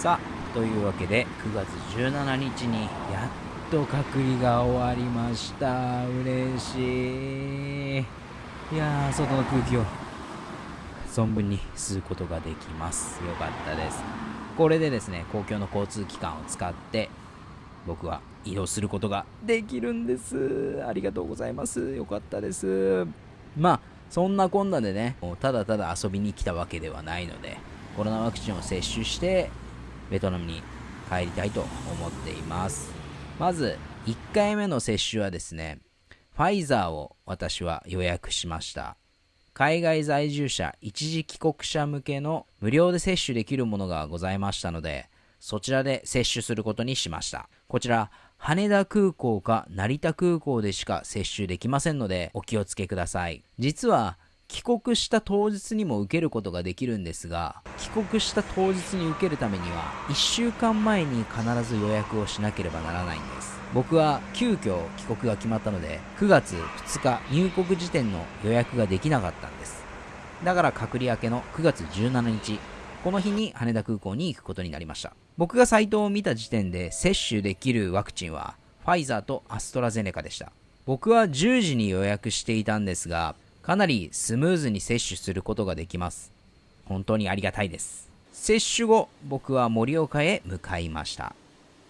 さあというわけで9月17日にやっと隔離が終わりました。嬉しい。いやー外の空気を存分に吸うことができます。よかったです。これでですね公共の交通機関を使って僕は移動することができるんです。ありがとうございます。よかったです。まあそんなこんなでねもうただただ遊びに来たわけではないのでコロナワクチンを接種してベトナムに帰りたいと思っています。まず1回目の接種はですねファイザーを私は予約しました。海外在住者一時帰国者向けの無料で接種できるものがございましたのでそちらで接種することにしました。こちら羽田空港か成田空港でしか接種できませんのでお気をつけください。実は帰国した当日にも受けることができるんですが帰国した当日に受けるためには1週間前に必ず予約をしなければならないんです。僕は急遽帰国が決まったので9月2日入国時点の予約ができなかったんです。だから隔離明けの9月17日この日に羽田空港に行くことになりました。僕がサイトを見た時点で接種できるワクチンはファイザーとアストラゼネカでした。僕は10時に予約していたんですがかなりスムーズに接種することができます。本当にありがたいです。接種後僕は盛岡へ向かいました。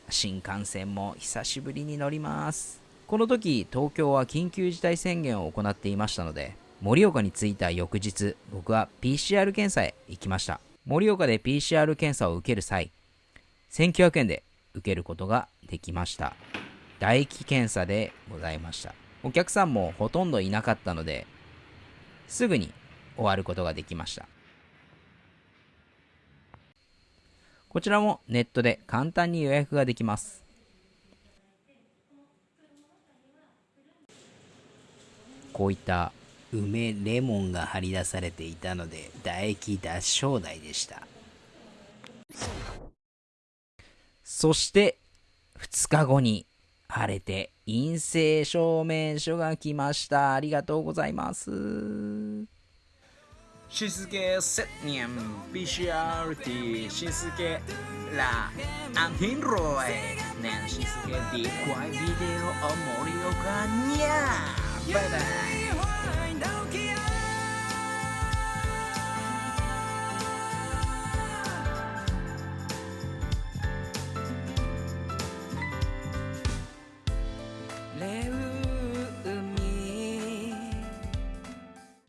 新幹線も久しぶりに乗ります。この時東京は緊急事態宣言を行っていましたので盛岡に着いた翌日僕は PCR 検査へ行きました。盛岡で PCR 検査を受ける際1900円で受けることができました。唾液検査でございました。お客さんもほとんどいなかったのですぐに終わることができましたこちらもネットで簡単に予約ができますこういった梅レモンが貼り出されていたので唾液脱症代でしたそして2日後に晴れて陰性証明書が来ました。ありがとうございます。新助セニアム BCRT 新助ラアンヒンロイナン新助